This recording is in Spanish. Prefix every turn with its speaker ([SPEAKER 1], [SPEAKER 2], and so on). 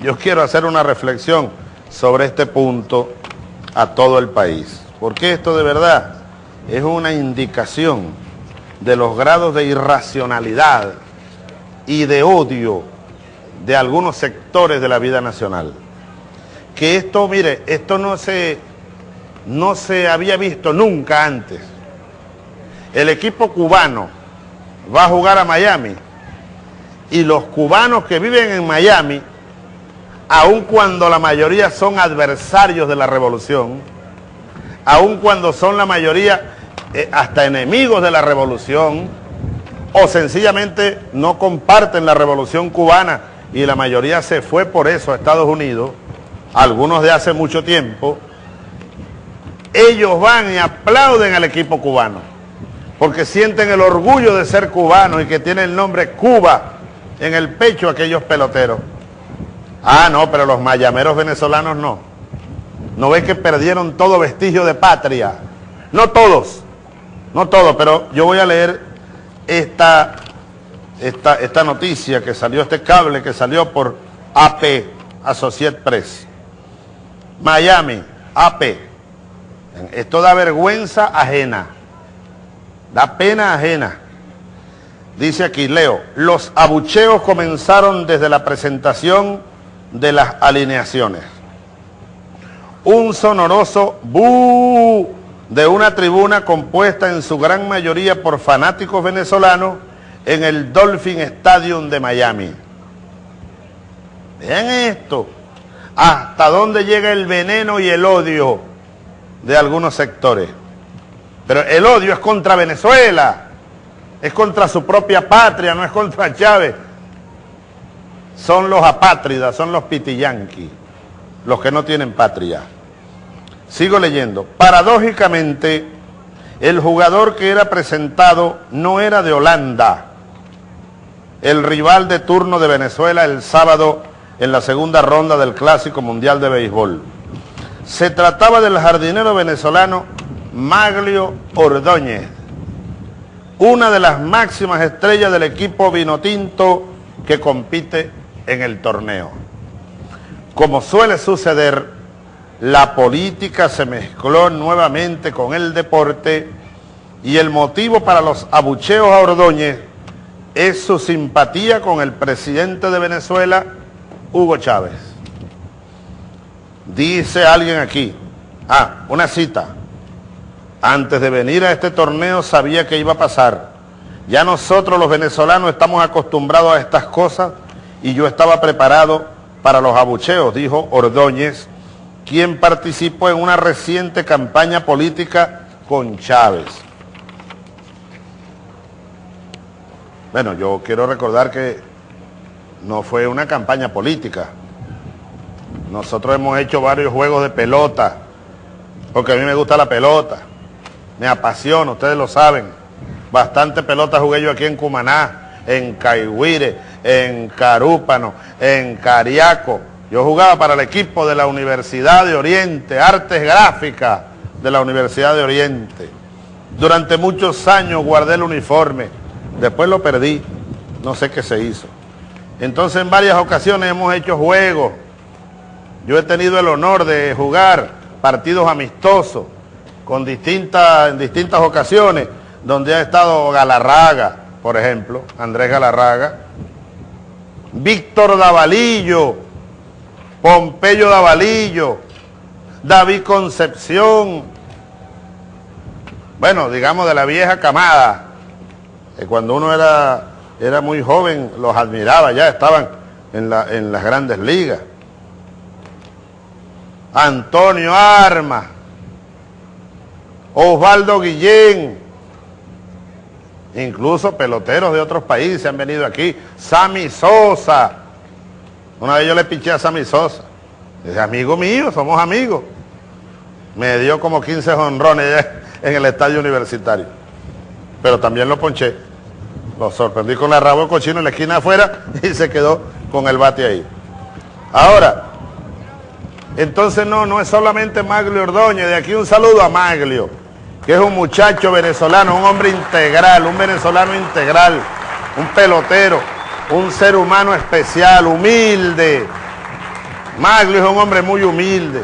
[SPEAKER 1] yo quiero hacer una reflexión sobre este punto a todo el país, porque esto de verdad es una indicación de los grados de irracionalidad y de odio de algunos sectores de la vida nacional. Que esto, mire, esto no se, no se había visto nunca antes. El equipo cubano va a jugar a Miami y los cubanos que viven en Miami, aun cuando la mayoría son adversarios de la revolución, aun cuando son la mayoría eh, hasta enemigos de la revolución, o sencillamente no comparten la revolución cubana y la mayoría se fue por eso a Estados Unidos, algunos de hace mucho tiempo, ellos van y aplauden al equipo cubano, porque sienten el orgullo de ser cubanos y que tiene el nombre Cuba en el pecho aquellos peloteros. Ah, no, pero los mayameros venezolanos no. ¿No ves que perdieron todo vestigio de patria? No todos, no todos, pero yo voy a leer esta, esta, esta noticia que salió, este cable que salió por AP, Associate Press. Miami, AP. Esto da vergüenza ajena, da pena ajena. Dice aquí, leo, los abucheos comenzaron desde la presentación de las alineaciones. Un sonoroso bu de una tribuna compuesta en su gran mayoría por fanáticos venezolanos en el Dolphin Stadium de Miami. Vean esto, hasta dónde llega el veneno y el odio de algunos sectores. Pero el odio es contra Venezuela es contra su propia patria, no es contra Chávez. Son los apátridas, son los pitiyanqui, los que no tienen patria. Sigo leyendo. Paradójicamente, el jugador que era presentado no era de Holanda, el rival de turno de Venezuela el sábado en la segunda ronda del Clásico Mundial de Béisbol. Se trataba del jardinero venezolano Maglio Ordóñez, una de las máximas estrellas del equipo vinotinto que compite en el torneo. Como suele suceder, la política se mezcló nuevamente con el deporte y el motivo para los abucheos a Ordóñez es su simpatía con el presidente de Venezuela, Hugo Chávez. Dice alguien aquí, ah, una cita, antes de venir a este torneo sabía que iba a pasar. Ya nosotros los venezolanos estamos acostumbrados a estas cosas y yo estaba preparado para los abucheos, dijo Ordóñez, quien participó en una reciente campaña política con Chávez. Bueno, yo quiero recordar que no fue una campaña política. Nosotros hemos hecho varios juegos de pelota, porque a mí me gusta la pelota me apasiona, ustedes lo saben. Bastante pelota jugué yo aquí en Cumaná, en Caigüire, en Carúpano, en Cariaco. Yo jugaba para el equipo de la Universidad de Oriente, Artes Gráficas de la Universidad de Oriente. Durante muchos años guardé el uniforme, después lo perdí, no sé qué se hizo. Entonces en varias ocasiones hemos hecho juegos. Yo he tenido el honor de jugar partidos amistosos con en distintas ocasiones, donde ha estado Galarraga, por ejemplo, Andrés Galarraga, Víctor Davalillo, Pompeyo Davalillo, David Concepción, bueno, digamos de la vieja camada, que cuando uno era, era muy joven los admiraba, ya estaban en, en las grandes ligas. Antonio Armas, Osvaldo Guillén, incluso peloteros de otros países han venido aquí, Sammy Sosa, una vez yo le pinché a Sammy Sosa, dice, amigo mío, somos amigos, me dio como 15 honrones en el estadio universitario, pero también lo ponché, lo sorprendí con la rabo de cochino en la esquina afuera y se quedó con el bate ahí. Ahora, entonces no, no es solamente Maglio Ordóñez, de aquí un saludo a Maglio que es un muchacho venezolano, un hombre integral, un venezolano integral, un pelotero, un ser humano especial, humilde, Maglio es un hombre muy humilde